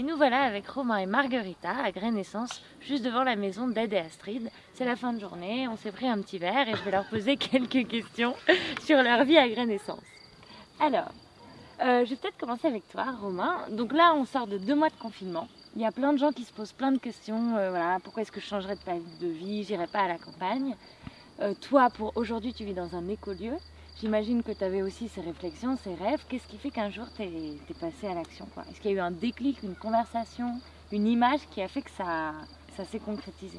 Et nous voilà avec Romain et Marguerita à Graine-Essence, juste devant la maison d'Ed et Astrid. C'est la fin de journée, on s'est pris un petit verre et je vais leur poser quelques questions sur leur vie à Graine-Essence. Alors, euh, je vais peut-être commencer avec toi, Romain. Donc là, on sort de deux mois de confinement. Il y a plein de gens qui se posent plein de questions. euh, voilà, pourquoi est-ce que je changerais de, de vie J'irai pas à la campagne? Euh, toi, pour aujourd'hui, tu vis dans un écolieu. J'imagine que tu avais aussi ces réflexions, ces rêves. Qu'est-ce qui fait qu'un jour tu es, passé à l'action Est-ce qu'il y a eu un déclic, une conversation, une image qui a fait que ça, s'est concrétisé?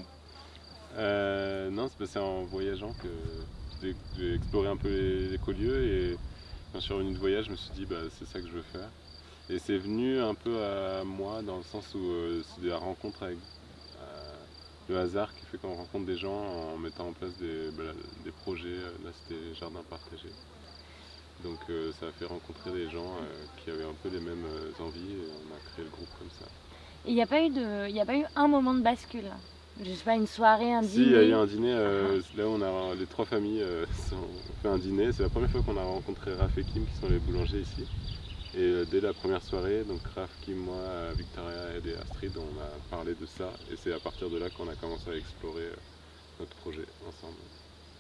Euh, non, c'est passé en voyageant que j'ai exploré un peu les, les écolieux et quand je suis revenu de voyage, je me suis dit bah, c'est ça que je veux faire. Et c'est venu un peu à moi dans le sens où euh, c'est la rencontre avec euh, le hasard qui fait qu'on rencontre des gens en mettant en place des, bah, des projets. Là, c'était jardin partagé. Donc euh, ça a fait rencontrer des gens euh, qui avaient un peu les mêmes euh, envies et on a créé le groupe comme ça. Et il n'y a, pas eu de- y a pas eu un moment de bascule Je sais pas, une soirée, un Si, dîner il y a eu un dîner, euh, là on a les trois familles euh, ont fait un dîner. C'est la première fois qu'on a rencontré Raph et Kim qui sont les boulangers ici. Et euh, dès la première soirée, donc Raph, Kim, moi, euh, Victoria et Astrid, on a parlé de ça. Et c'est à partir de là qu'on a commencé à explorer euh, notre projet ensemble.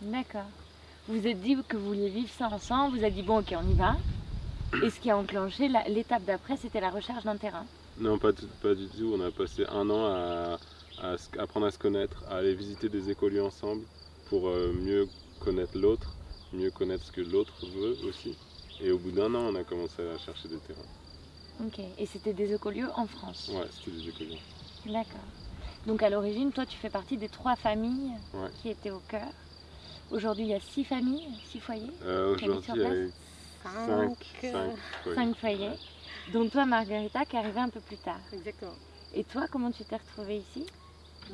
D'accord. Vous vous êtes dit que vous vouliez vivre ça ensemble, vous êtes dit bon ok on y va. Et ce qui a enclenché l'étape d'après c'était la recherche d'un terrain. Non, pas, tout- pas du tout. On a passé un an à, à apprendre à se connaître, à aller visiter des écolieux ensemble pour mieux connaître l'autre, mieux connaître ce que l'autre veut aussi. Et au bout d'un an, on a commencé à chercher des terrains. Ok. Et c'était des écolieux en France. Ouais, c'était des écoliers. D'accord. Donc à l'origine, toi tu fais partie des trois familles Ouais. qui étaient au cœur. Aujourd'hui il y a six familles, six foyers, Euh, Qui habitent sur Aujourd'hui, il y a Cinq, 5, foyers. cinq foyers. Dont toi Margarita qui est arrivée un peu plus tard. Exactement. Et toi comment tu t'es retrouvée ici?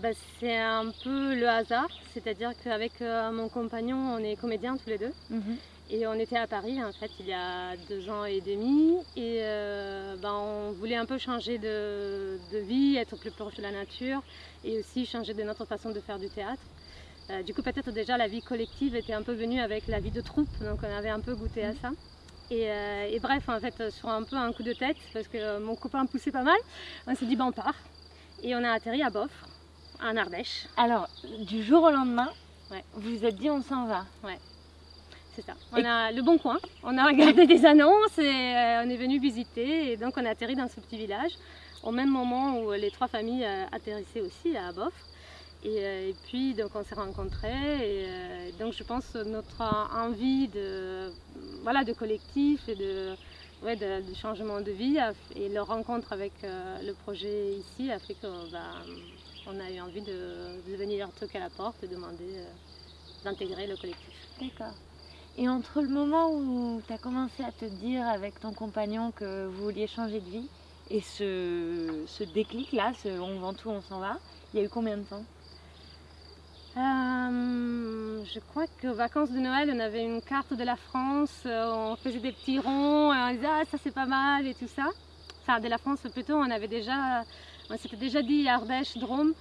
Bah, c'est un peu le hasard, c'est-à-dire qu'avec euh, mon compagnon, on est comédiens tous les deux. Mhm. Et on était à Paris en fait il y a deux ans et demi et euh, ben, on voulait un peu changer de, de vie, être plus proche de la nature et aussi changer de notre façon de faire du théâtre. Euh, du coup peut-être déjà la vie collective était un peu venue avec la vie de troupe, donc on avait un peu goûté à ça. Et, euh, et bref en fait sur un peu un coup de tête parce que mon copain poussait pas mal, on s'est dit ben on part et on a atterri à Boffre, en Ardèche. Alors du jour au lendemain, Ouais. vous vous êtes dit on s'en va. C'est ça. Et- On a le bon coin, on a regardé des annonces et euh, on est venu visiter et donc on a atterri dans ce petit village au même moment où les trois familles euh, atterrissaient aussi à. Et, euh, et puis donc on s'est rencontrés et donc je pense que notre envie de, voilà, de collectif et de, ouais, de, de changement de vie et leur rencontre avec le projet ici a fait qu'on on a eu envie de, de venir toquer à la porte et demander euh, d'intégrer le collectif. D'accord. Et entre le moment où tu as commencé à te dire avec ton compagnon que vous vouliez changer de vie et ce, ce déclic-là, ce on vend tout, on s'en va, il y a eu combien de temps? Euh, je crois qu'aux vacances de Noël, on avait une carte de la France, euh, on faisait des petits ronds, et on disait ah ça c'est pas mal et tout ça. Enfin de la France plutôt, on avait déjà, on s'était déjà dit Ardèche, Drôme.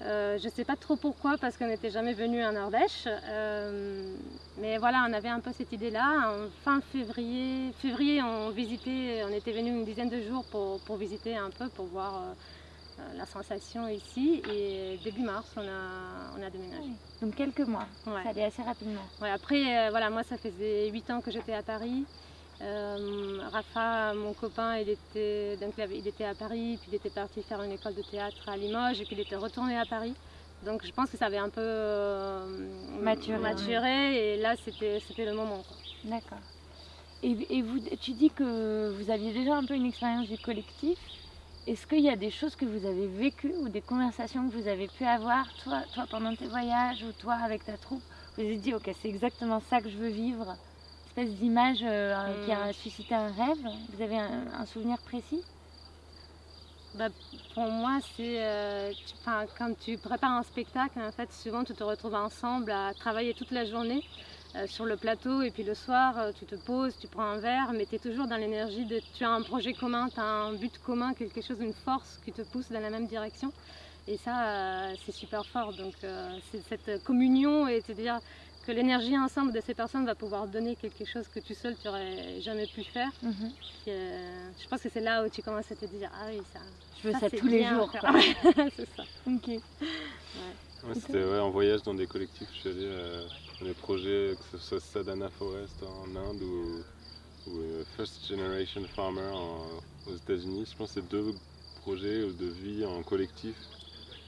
Euh, je ne sais pas trop pourquoi parce qu'on n'était jamais venu en Ardèche. Euh, mais voilà, on avait un peu cette idée-là. En fin février, février, on visitait, on était venu une dizaine de jours pour, pour visiter un peu, pour voir euh, la sensation ici. Et début mars, on a, on a déménagé. Donc quelques mois, Ouais. ça allait assez rapidement. Ouais, après, voilà, moi, ça faisait 8 ans que j'étais à Paris. Euh, Rafa, mon copain, il était, donc, il, était à Paris, puis il était parti faire une école de théâtre à Limoges, et puis il était retourné à Paris. Donc je pense que ça avait un peu euh, Maturé, maturé, et là, c'était le moment. D'accord. Et, et vous, tu dis que vous aviez déjà un peu une expérience du collectif. Est-ce qu'il y a des choses que vous avez vécues ou des conversations que vous avez pu avoir, toi, toi pendant tes voyages ou toi avec ta troupe? Vous êtes dit, ok, c'est exactement ça que je veux vivre Espèce d'image euh, qui a Hmm. suscité un rêve Vous avez un, un souvenir précis? Bah, pour moi, c'est euh, quand tu prépares un spectacle, en fait, souvent tu te retrouves ensemble à travailler toute la journée euh, sur le plateau et puis le soir, euh, tu te poses, tu prends un verre, mais tu es toujours dans l'énergie de tu as un projet commun, tu as un but commun, quelque chose, une force qui te pousse dans la même direction. Et ça, c'est super fort. Donc, c'est cette communion et te dire que l'énergie ensemble de ces personnes va pouvoir donner quelque chose que tu seul tu n'aurais jamais pu faire. Mhm. Puis, euh, je pense que c'est là où tu commences à te dire ah oui ça. Je veux ça, tous les jours. c'est ça. Ok. Ouais, C'était ouais, en voyage dans des collectifs, je suis allé euh, dans des projets, que ce soit Sadhana Forest en Inde ou, ou, euh, First Generation Farmer en- aux États-Unis. Je pense que c'est deux projets de vie en collectif,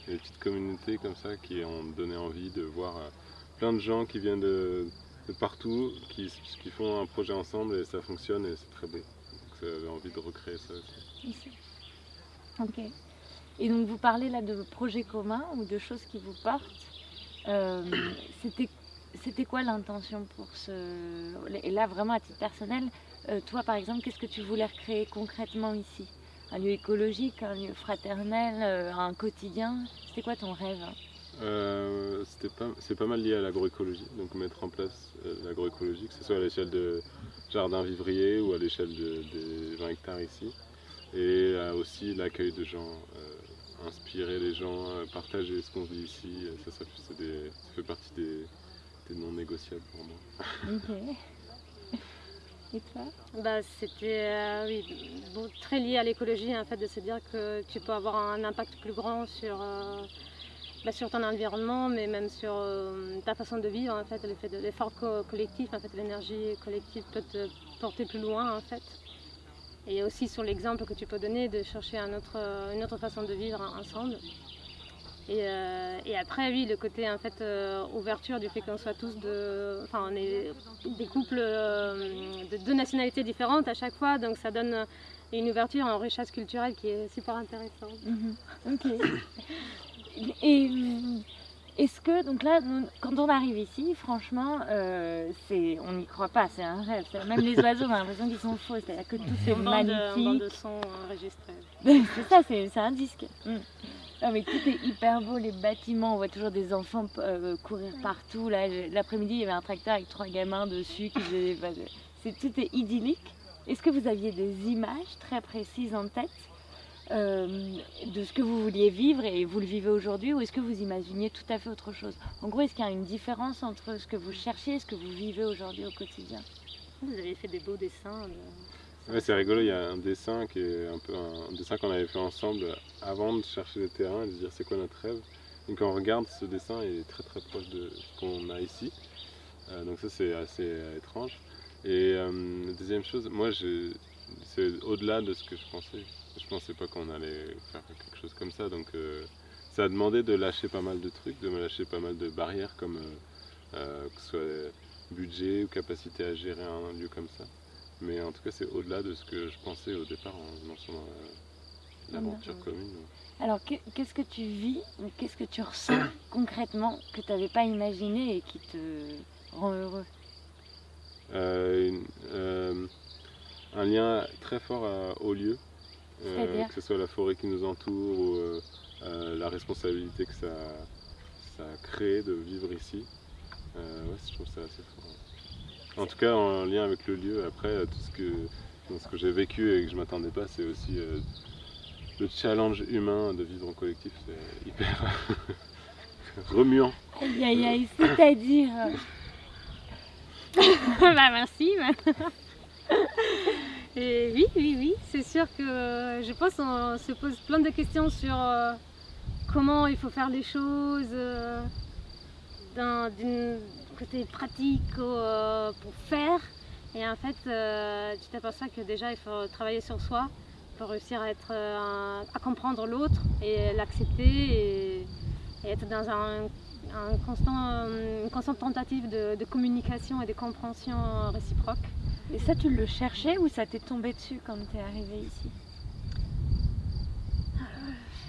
des petites communautés comme ça qui ont donné envie de voir euh, plein de gens qui viennent de, partout, qui, qui font un projet ensemble et ça fonctionne et c'est très beau. J'avais envie de recréer ça aussi. Ici. Ok. Et donc vous parlez là de projets communs ou de choses qui vous portent. Euh, C'était quoi l'intention pour ce... Et là vraiment à titre personnel, euh, toi par exemple, qu'est-ce que tu voulais recréer concrètement ici? Un lieu écologique, un lieu fraternel, euh, un quotidien? C'était quoi ton rêve Euh, c'était pas- c'est pas mal lié à l'agroécologie, donc mettre en place euh, l'agroécologie, que ce soit à l'échelle de jardins vivriers ou à l'échelle de- des 20 hectares ici, et euh, aussi l'accueil de gens, euh, inspirer les gens, euh, partager ce qu'on vit ici, ça, ça, c'est des- ça fait partie des, des non négociables pour moi. Et toi? Bah, c'était euh, oui, bon, très lié à l'écologie, en fait, de se dire que tu peux avoir un impact plus grand sur, euh, bah, sur ton environnement, mais même sur euh, ta façon de vivre, en fait, l'effort co- collectif, en fait, l'énergie collective peut te porter plus loin, en fait. Et aussi sur l'exemple que tu peux donner de chercher un autre, euh, une autre façon de vivre ensemble. Et, euh, et après, oui, le côté en fait euh, ouverture du fait qu'on soit tous de, enfin, on est des couples euh, de deux nationalités différentes à chaque fois, donc ça donne une ouverture en richesse culturelle qui est super intéressante. Mhm. Ok. Et est-ce que, donc là, quand on arrive ici, franchement, euh, c'est, on n'y croit pas, c'est un rêve. C'est- Même les oiseaux, on a l'impression qu'ils sont faux, c'est-à-dire que tout est bande magnifique. de son enregistré. c'est ça, c'est, c'est un disque. Mm. Non, mais tout est hyper beau, les bâtiments, on voit toujours des enfants euh, courir partout. L'après-midi, il y avait un tracteur avec trois gamins dessus qui faisaient. enfin, c'est, tout est idyllique. Est-ce que vous aviez des images très précises en tête euh, de ce que vous vouliez vivre et vous le vivez aujourd'hui ou est-ce que vous imaginiez tout à fait autre chose? En gros, est-ce qu'il y a une différence entre ce que vous cherchiez et ce que vous vivez aujourd'hui au quotidien? Vous avez fait des beaux dessins. de- Ouais, c'est rigolo, il y a un dessin qui est un peu un, un dessin qu'on avait fait ensemble avant de chercher les terrains et de se dire c'est quoi notre rêve? Donc quand on regarde ce dessin, il est très très proche de ce qu'on a ici. Euh, donc ça c'est assez euh, étrange. Et euh, deuxième chose, moi j'ai- c'est au-delà de ce que je pensais. Je pensais pas qu'on allait faire quelque chose comme ça. Donc euh, ça a demandé de lâcher pas mal de trucs, de me lâcher pas mal de barrières comme euh, euh, que ce soit budget ou capacité à gérer un lieu comme ça. Mais en tout cas, c'est au-delà de ce que je pensais au départ en lançant l'aventure commune. Alors, que- qu'est-ce que tu vis ou qu'est-ce que tu ressens concrètement que tu n'avais pas imaginé et qui te rend heureux Euh, une- euh, un lien très fort à- au lieu, euh, que ce soit la forêt qui nous entoure ou euh, euh, la responsabilité que ça, ça crée de vivre ici. Ouais, je trouve ça assez fort. En tout cas, en lien avec le lieu, après, tout ce que, ce que j'ai vécu et que je m'attendais pas, c'est aussi le challenge humain de vivre en collectif, c'est hyper remuant. Aïe aïe aïe, c'est-à-dire. bah merci. Et oui, oui, oui, c'est sûr que euh, je pense qu'on se pose plein de questions sur euh, comment il faut faire les choses, euh, d'un côté pratique pour faire. Et en fait, tu t'aperçois que déjà il faut travailler sur soi pour réussir à, être, à comprendre l'autre et l'accepter et, être dans un, constant, une constante tentative de communication et de compréhension réciproque. Et ça, tu le cherchais ou ça t'est tombé dessus quand tu es arrivé ici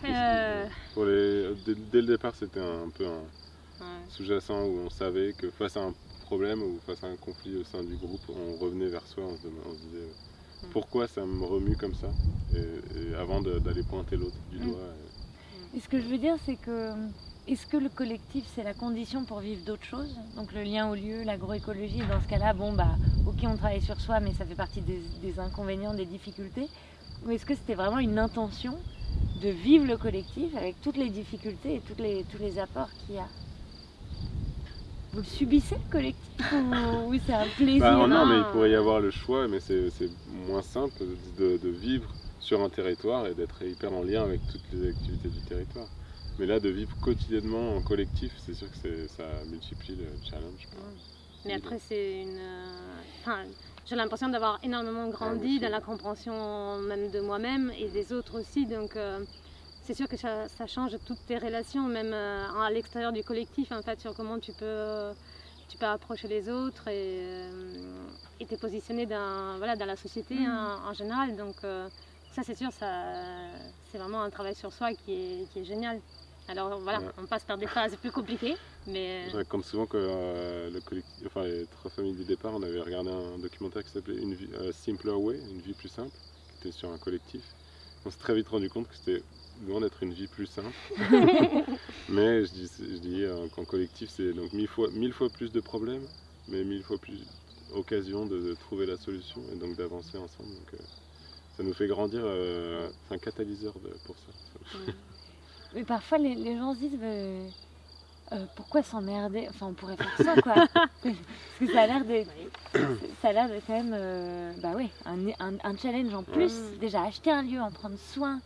Euh, Pour les, dès, dès le départ, c'était un, peu un ouais. sous-jacent où on savait que face à un problème ou face à un conflit au sein du groupe, on revenait vers soi, on se, dem- on se disait euh, Mm. pourquoi ça me remue comme ça et, et avant d'aller pointer l'autre du Mm. doigt. euh, Et ce que je veux dire, c'est que est-ce que le collectif, c'est la condition pour vivre d'autres choses? Donc le lien au lieu, l'agroécologie, dans ce cas-là, bon, bah, ok, on travaille sur soi, mais ça fait partie des, des inconvénients, des difficultés. Ou est-ce que c'était vraiment une intention de vivre le collectif avec toutes les difficultés et toutes les, tous les apports qu'il y a? Vous le subissez le collectif ou, c'est un plaisir? Bah, Non, mais il pourrait y avoir le choix, mais c'est moins simple de, de, vivre sur un territoire et d'être hyper en lien avec toutes les activités du territoire. Mais là, de vivre quotidiennement en collectif, c'est sûr que ça multiplie le challenge. Mais après, c'est une. Enfin, j'ai l'impression d'avoir énormément grandi dans la compréhension même de moi-même et des autres aussi. Donc, euh, c'est sûr que ça, change toutes tes relations, même euh, à l'extérieur du collectif, en fait, sur comment tu peux, tu peux approcher les autres et, euh, te positionner dans, voilà, dans la société mm. en, général. Donc, ça, c'est sûr, c'est vraiment un travail sur soi qui est, qui est génial. Alors voilà, on passe par des phases plus compliquées, mais... Je raconte souvent que euh, le collectif, enfin, les trois familles du départ, on avait regardé un documentaire qui s'appelait Une vie, euh, Simpler Way, une vie plus simple, qui était sur un collectif. On s'est très vite rendu compte que c'était loin d'être une vie plus simple. mais je dis, je dis euh, qu'en collectif, c'est donc mille fois, mille fois plus de problèmes, mais mille fois plus d'occasions de, trouver la solution et donc d'avancer ensemble. Donc, ça nous fait grandir, c'est un catalyseur pour ça. Mais parfois, les, gens se disent euh, pourquoi s'emmerder? Enfin, on pourrait faire ça, quoi. Parce que ça a l'air de, ça a l'air de quand même, euh, bah oui, un, challenge en plus. Déjà, acheter un lieu, en prendre soin,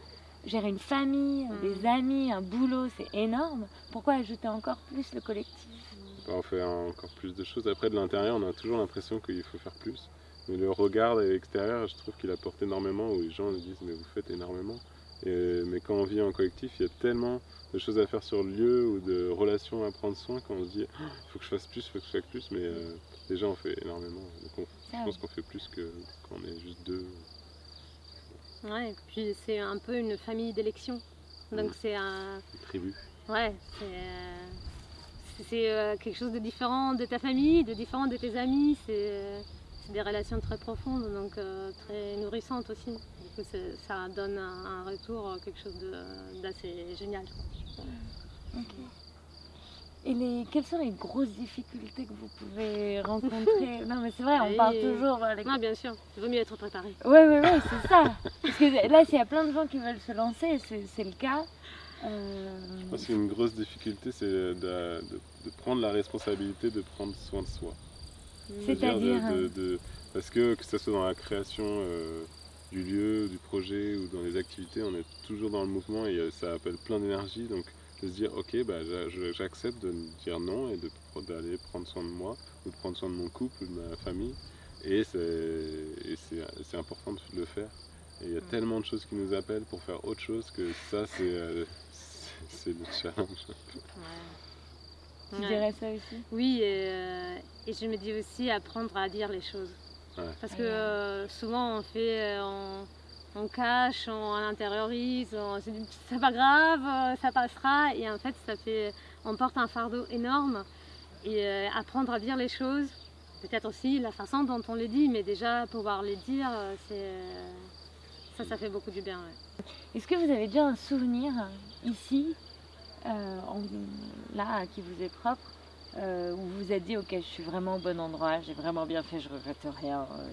gérer une famille, mm. des amis, un boulot, c'est énorme. Pourquoi ajouter encore plus le collectif? Bah, On fait encore plus de choses. Après, de l'intérieur, on a toujours l'impression qu'il faut faire plus. Mais le regard extérieur, je trouve qu'il apporte énormément, où les gens nous disent, mais vous faites énormément mais quand on vit en collectif, il y a tellement de choses à faire sur le lieu ou de relations à prendre soin qu'on se dit il faut que je fasse plus, il faut que je fasse plus, mais euh, déjà on fait énormément. Donc je pense qu'on fait plus que quand on est juste deux. Ouais, et puis c'est un peu une famille d'élection. Donc mm. c'est un. Une tribu. Ouais, c'est. Euh, quelque chose de différent de ta famille, de différent de tes amis. C'est des relations très profondes, donc euh, très nourrissantes aussi ça donne un, retour, euh, quelque chose d'assez génial. Et les, quelles sont les grosses difficultés que vous pouvez rencontrer Non mais c'est vrai, on parle toujours avec... Non bien sûr, il vaut mieux être préparé. Oui, oui, oui, c'est ça. Parce que là, s'il y a plein de gens qui veulent se lancer, c'est le cas. Euh... Je pense qu'une grosse difficulté, c'est de, de, prendre la responsabilité de prendre soin de soi. C'est-à-dire Parce que que ce soit dans la création... Euh, du lieu, du projet ou dans les activités, on est toujours dans le mouvement et euh, ça appelle plein d'énergie. Donc de se dire ok, bah, j'accepte de dire non et d'aller prendre soin de moi ou de prendre soin de mon couple ou de ma famille. Et c'est important de le faire. Et il y a tellement de choses qui nous appellent pour faire autre chose que ça, c'est euh, le challenge. Tu dirais ça aussi Oui, et, euh, et je me dis aussi apprendre à dire les choses. Parce que euh, souvent on fait, euh, on, cache, on, intériorise, on se dit c'est pas grave, ça passera. Et en fait, ça fait, on porte un fardeau énorme. Et apprendre à dire les choses, peut-être aussi la façon dont on les dit, mais déjà pouvoir les dire, ça, ça fait beaucoup du bien. Est-ce que vous avez déjà un souvenir ici, là, qui vous est propre, euh, où vous vous êtes dit ok je suis vraiment au bon endroit, j'ai vraiment bien fait, je regrette rien euh.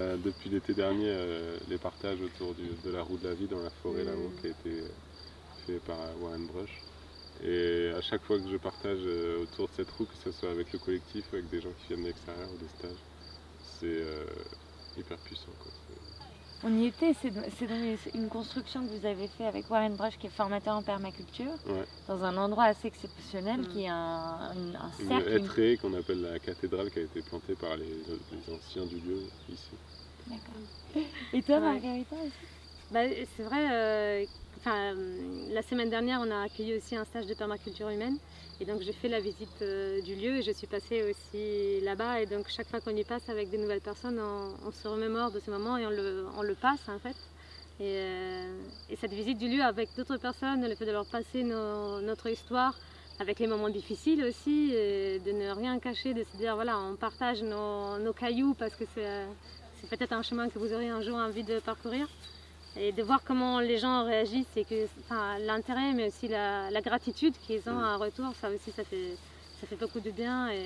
Euh, Depuis l'été dernier, les partages autour de la roue de la vie dans la forêt là-haut mm. qui a été fait par Warren Brush. Et à chaque fois que je partage autour de cette roue, que ce soit avec le collectif, avec des gens qui viennent de l'extérieur ou des stages, c'est hyper puissant. On y était, c'est une construction que vous avez fait avec Warren Brush qui est formateur en permaculture, dans un endroit assez exceptionnel qui est un, cercle. Une hêtraie qu'on appelle la cathédrale qui a été plantée par les, anciens du lieu ici. D'accord. Et toi Margarita aussi? Bah, C'est vrai, euh, la semaine dernière on a accueilli aussi un stage de permaculture humaine et donc j'ai fait la visite euh, du lieu et je suis passée aussi là-bas. Et donc chaque fois qu'on y passe avec des nouvelles personnes, on, se remémore de ce moment et on le, passe en fait. Euh, et, cette visite du lieu avec d'autres personnes, le fait de leur passer notre histoire, avec les moments difficiles aussi, de ne rien cacher, de se dire voilà, on partage nos cailloux parce que c'est peut-être un chemin que vous aurez un jour envie de parcourir et de voir comment les gens réagissent et que l'intérêt mais aussi la, gratitude qu'ils ont en retour, ça aussi ça fait, ça fait beaucoup de bien et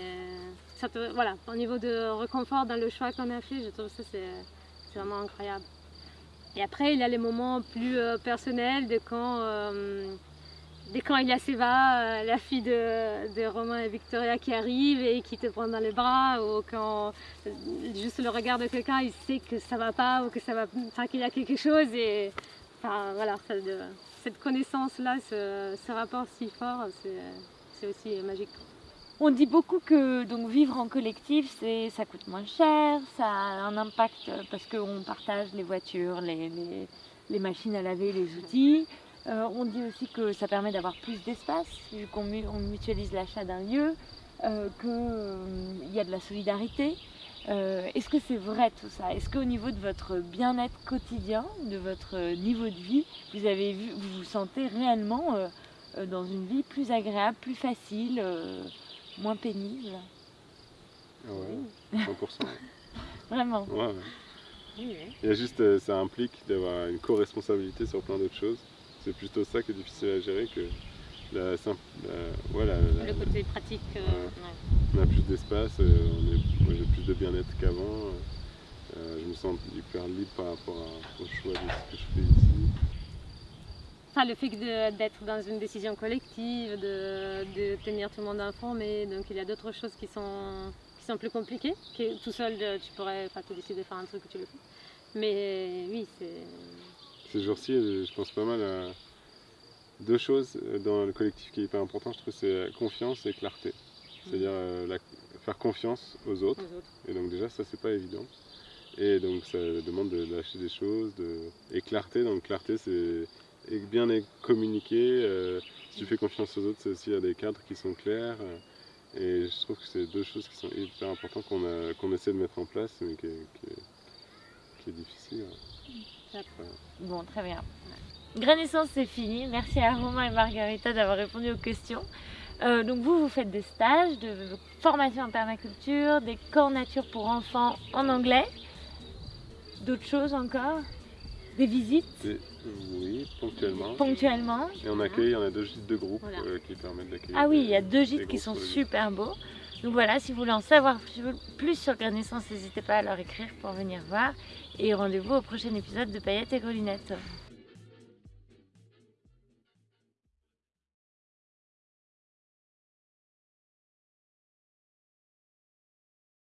voilà, au niveau de réconfort dans le choix qu'on a fait, je trouve ça c'est vraiment incroyable. Et après il y a les moments plus euh, personnels de quand, euh, dès quand il y a Seva, la fille de, de, Romain et Victoria qui arrive et qui te prend dans les bras, ou quand juste le regard de quelqu'un, il sait que ça va pas ou que ça va, enfin, qu'il y a quelque chose et enfin, voilà, cette connaissance-là, ce, ce, rapport si fort, c'est aussi magique. On dit beaucoup que donc vivre en collectif, ça coûte moins cher, ça a un impact parce qu'on partage les voitures, les, les, machines à laver, les outils. Euh, on dit aussi que ça permet d'avoir plus d'espace, vu qu'on mutualise l'achat d'un lieu, euh, qu'il euh, y a de la solidarité. Euh, Est-ce que c'est vrai tout ça? Est-ce qu'au niveau de votre bien-être quotidien, de votre niveau de vie, vous, avez vu, vous vous sentez réellement euh, dans une vie plus agréable, plus facile, euh, moins pénible? Ouais, 100%. Vraiment ouais, ouais. Il y a juste, ça implique d'avoir une co-responsabilité sur plein d'autres choses. C'est plutôt ça qui est difficile à gérer que la simple. La, ouais, la, la, le côté pratique. Euh, ouais. On a plus d'espace, euh, moi j'ai plus de bien-être qu'avant. Euh, je me sens hyper libre par rapport à, au choix de ce que je fais ici. Enfin, le fait d'être dans une décision collective, de, de, tenir tout le monde informé, donc il y a d'autres choses qui sont, qui sont plus compliquées. Que tout seul, tu pourrais pas te décider de faire un truc que tu le fais. Mais oui, c'est ces jours-ci, je pense pas mal à deux choses dans le collectif qui est hyper important, je trouve, c'est confiance et clarté. C'est-à-dire euh, la, faire confiance aux autres. aux autres. Et donc déjà, ça, c'est pas évident. Et donc ça demande de lâcher des choses. De... Et clarté, donc clarté, c'est bien communiquer. Euh, si tu fais confiance aux autres, c'est aussi à des cadres qui sont clairs. Et je trouve que c'est deux choses qui sont hyper importantes qu'on essaie de mettre en place, mais qui est, qui est, qui est difficile. Bon, très bien. Grainaissance, c'est fini. Merci à Romain et Margarita d'avoir répondu aux questions. Euh, donc vous, vous faites des stages de formation en permaculture, des camps nature pour enfants en anglais. D'autres choses encore? Des visites? Des, Oui, ponctuellement. Ponctuellement. Et on accueille, on a deux gîtes de groupe voilà. euh, qui permettent d'accueillir. Ah oui, il y a deux gîtes qui sont super beaux. Donc voilà, si vous voulez en savoir plus sur Grainaissance, n'hésitez pas à leur écrire pour venir voir. Et rendez-vous au prochain épisode de Paillettes et Grelunettes.